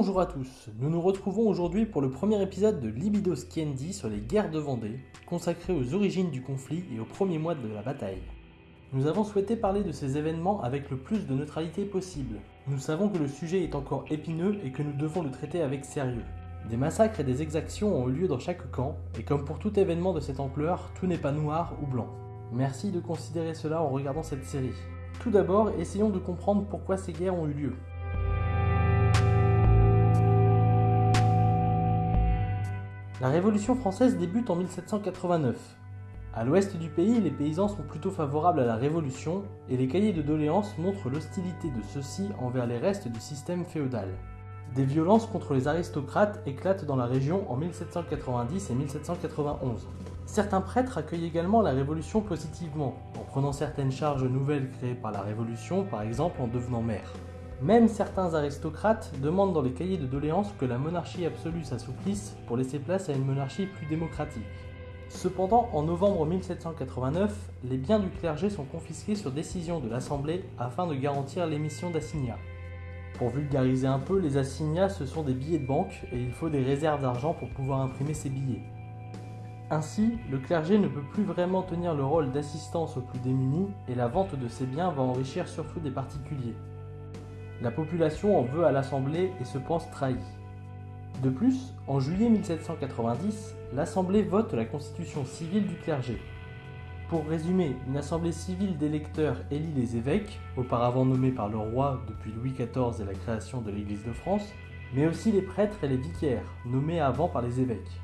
Bonjour à tous, nous nous retrouvons aujourd'hui pour le premier épisode de Libido Skiendi sur les guerres de Vendée, consacré aux origines du conflit et aux premiers mois de la bataille. Nous avons souhaité parler de ces événements avec le plus de neutralité possible. Nous savons que le sujet est encore épineux et que nous devons le traiter avec sérieux. Des massacres et des exactions ont eu lieu dans chaque camp, et comme pour tout événement de cette ampleur, tout n'est pas noir ou blanc. Merci de considérer cela en regardant cette série. Tout d'abord, essayons de comprendre pourquoi ces guerres ont eu lieu. La Révolution française débute en 1789. À l'ouest du pays, les paysans sont plutôt favorables à la Révolution et les cahiers de doléances montrent l'hostilité de ceux-ci envers les restes du système féodal. Des violences contre les aristocrates éclatent dans la région en 1790 et 1791. Certains prêtres accueillent également la Révolution positivement, en prenant certaines charges nouvelles créées par la Révolution, par exemple en devenant maire. Même certains aristocrates demandent dans les cahiers de doléances que la monarchie absolue s'assouplisse pour laisser place à une monarchie plus démocratique. Cependant, en novembre 1789, les biens du clergé sont confisqués sur décision de l'Assemblée afin de garantir l'émission d'assignats. Pour vulgariser un peu, les assignats ce sont des billets de banque et il faut des réserves d'argent pour pouvoir imprimer ces billets. Ainsi, le clergé ne peut plus vraiment tenir le rôle d'assistance aux plus démunis et la vente de ces biens va enrichir surtout des particuliers. La population en veut à l'Assemblée et se pense trahie. De plus, en juillet 1790, l'Assemblée vote la constitution civile du clergé. Pour résumer, une assemblée civile d'électeurs élit les évêques, auparavant nommés par le roi depuis Louis XIV et la création de l'Église de France, mais aussi les prêtres et les vicaires, nommés avant par les évêques.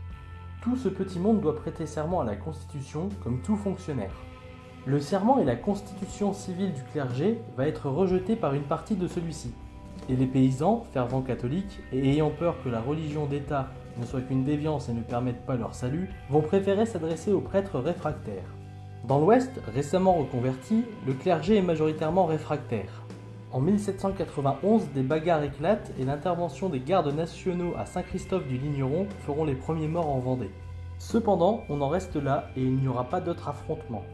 Tout ce petit monde doit prêter serment à la Constitution comme tout fonctionnaire. Le serment et la constitution civile du clergé va être rejeté par une partie de celui-ci. Et les paysans, fervents catholiques et ayant peur que la religion d'État ne soit qu'une déviance et ne permette pas leur salut, vont préférer s'adresser aux prêtres réfractaires. Dans l'Ouest, récemment reconverti, le clergé est majoritairement réfractaire. En 1791, des bagarres éclatent et l'intervention des gardes nationaux à Saint-Christophe du Ligneron feront les premiers morts en Vendée. Cependant, on en reste là et il n'y aura pas d'autres affrontements.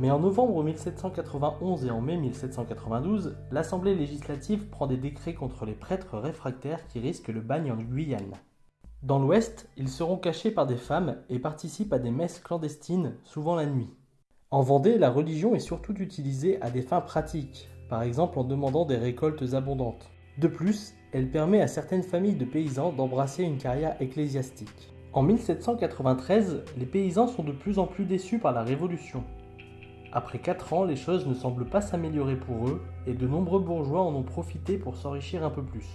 Mais en novembre 1791 et en mai 1792, l'Assemblée législative prend des décrets contre les prêtres réfractaires qui risquent le bagne en Guyane. Dans l'Ouest, ils seront cachés par des femmes et participent à des messes clandestines, souvent la nuit. En Vendée, la religion est surtout utilisée à des fins pratiques, par exemple en demandant des récoltes abondantes. De plus, elle permet à certaines familles de paysans d'embrasser une carrière ecclésiastique. En 1793, les paysans sont de plus en plus déçus par la Révolution. Après 4 ans, les choses ne semblent pas s'améliorer pour eux et de nombreux bourgeois en ont profité pour s'enrichir un peu plus.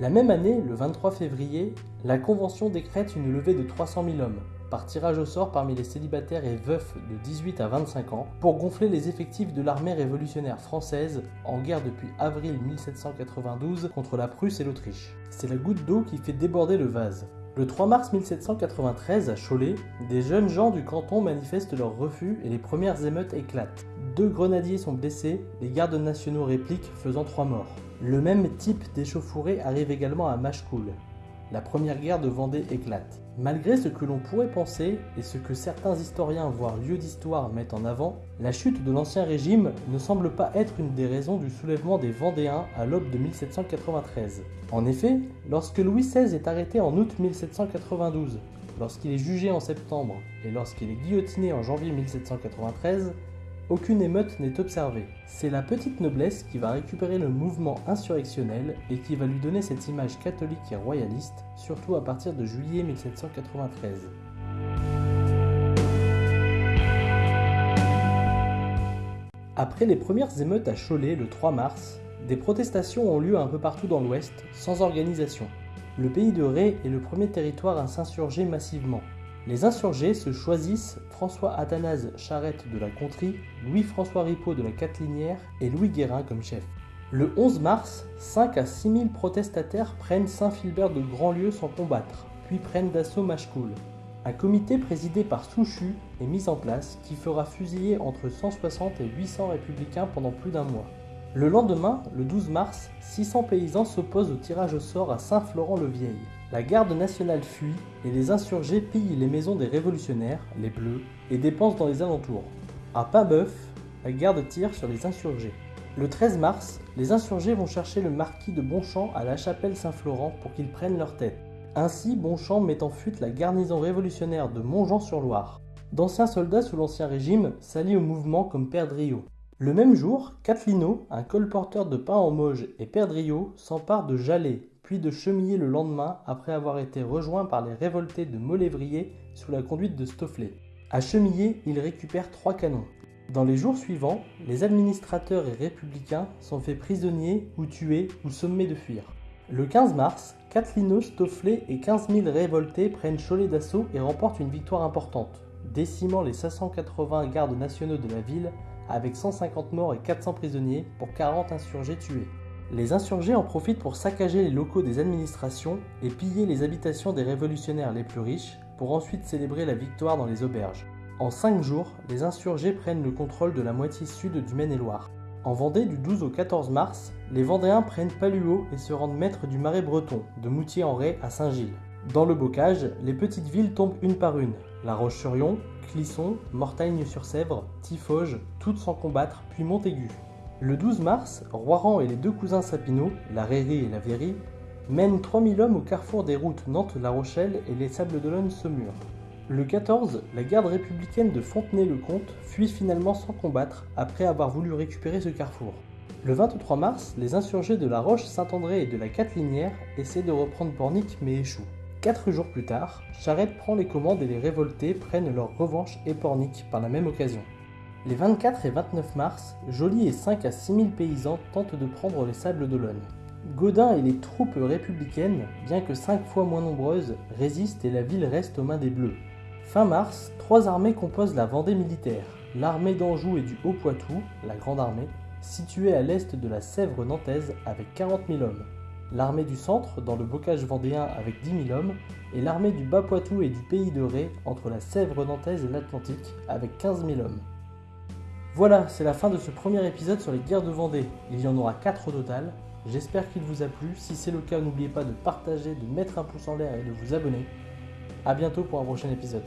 La même année, le 23 février, la Convention décrète une levée de 300 000 hommes, par tirage au sort parmi les célibataires et veufs de 18 à 25 ans, pour gonfler les effectifs de l'armée révolutionnaire française en guerre depuis avril 1792 contre la Prusse et l'Autriche. C'est la goutte d'eau qui fait déborder le vase. Le 3 mars 1793, à Cholet, des jeunes gens du canton manifestent leur refus et les premières émeutes éclatent. Deux grenadiers sont blessés, les gardes nationaux répliquent, faisant trois morts. Le même type d'échauffourée arrive également à Machecoul. La première guerre de Vendée éclate. Malgré ce que l'on pourrait penser et ce que certains historiens voire lieux d'histoire mettent en avant, la chute de l'ancien régime ne semble pas être une des raisons du soulèvement des Vendéens à l'aube de 1793. En effet, lorsque Louis XVI est arrêté en août 1792, lorsqu'il est jugé en septembre et lorsqu'il est guillotiné en janvier 1793, aucune émeute n'est observée. C'est la petite noblesse qui va récupérer le mouvement insurrectionnel et qui va lui donner cette image catholique et royaliste, surtout à partir de juillet 1793. Après les premières émeutes à Cholet le 3 mars, des protestations ont lieu un peu partout dans l'Ouest, sans organisation. Le pays de Ré est le premier territoire à s'insurger massivement. Les insurgés se choisissent François Athanase Charette de la Contrie, Louis-François Ripaud de la Catlinière et Louis Guérin comme chef. Le 11 mars, 5 à 6 000 protestataires prennent Saint-Philbert de Grandlieu sans combattre, puis prennent d'assaut Machecoul. Un comité présidé par Souchu est mis en place qui fera fusiller entre 160 et 800 républicains pendant plus d'un mois. Le lendemain, le 12 mars, 600 paysans s'opposent au tirage au sort à Saint-Florent-le-Vieil. La garde nationale fuit et les insurgés pillent les maisons des révolutionnaires, les Bleus, et dépensent dans les alentours. À Paimboeuf, la garde tire sur les insurgés. Le 13 mars, les insurgés vont chercher le marquis de Bonchamp à la chapelle Saint-Florent pour qu'il prenne leur tête. Ainsi, Bonchamp met en fuite la garnison révolutionnaire de Montjean-sur-Loire. D'anciens soldats sous l'Ancien Régime s'allient au mouvement comme Perdriau. Le même jour, Catlino, un colporteur de pain en Moge, et Perdriau s'emparent de Jalais, puis de Chemillé le lendemain après avoir été rejoints par les révoltés de Molévrier sous la conduite de Stofflet. À Chemillé, ils récupèrent trois canons. Dans les jours suivants, les administrateurs et républicains sont faits prisonniers ou tués ou sommés de fuir. Le 15 mars, Catlino, Stofflet et 15 000 révoltés prennent Cholet d'assaut et remportent une victoire importante, décimant les 580 gardes nationaux de la ville avec 150 morts et 400 prisonniers pour 40 insurgés tués. Les insurgés en profitent pour saccager les locaux des administrations et piller les habitations des révolutionnaires les plus riches pour ensuite célébrer la victoire dans les auberges. En cinq jours, les insurgés prennent le contrôle de la moitié sud du Maine-et-Loire. En Vendée, du 12 au 14 mars, les Vendéens prennent Paluot et se rendent maîtres du Marais breton, de Moutier-en-Ré à Saint-Gilles. Dans le bocage, les petites villes tombent une par une. La Roche-sur-Yon, Clisson, Mortagne-sur-Sèvre, Tifauge, toutes sans combattre, puis Montaigu. Le 12 mars, Roiran et les deux cousins Sapineau, la Rairie et la Véry, mènent 3000 hommes au carrefour des routes Nantes-La Rochelle et les Sables d'Olonne-Saumur. Le 14, la garde républicaine de Fontenay-le-Comte fuit finalement sans combattre après avoir voulu récupérer ce carrefour. Le 23 mars, les insurgés de la Roche-Saint-André et de la Catlinière essaient de reprendre Pornic mais échouent. Quatre jours plus tard, Charette prend les commandes et les révoltés prennent leur revanche Pornic par la même occasion. Les 24 et 29 mars, Joly et 5 à 6 000 paysans tentent de prendre les sables d'Olonne. Godin et les troupes républicaines, bien que 5 fois moins nombreuses, résistent et la ville reste aux mains des Bleus. Fin mars, trois armées composent la Vendée militaire. L'armée d'Anjou et du Haut-Poitou, la Grande Armée, située à l'est de la Sèvre nantaise avec 40 000 hommes. L'armée du Centre, dans le bocage vendéen avec 10 000 hommes, et l'armée du Bas-Poitou et du Pays de Ré, entre la Sèvre nantaise et l'Atlantique, avec 15 000 hommes. Voilà, c'est la fin de ce premier épisode sur les guerres de Vendée. Il y en aura 4 au total. J'espère qu'il vous a plu. Si c'est le cas, n'oubliez pas de partager, de mettre un pouce en l'air et de vous abonner. A bientôt pour un prochain épisode.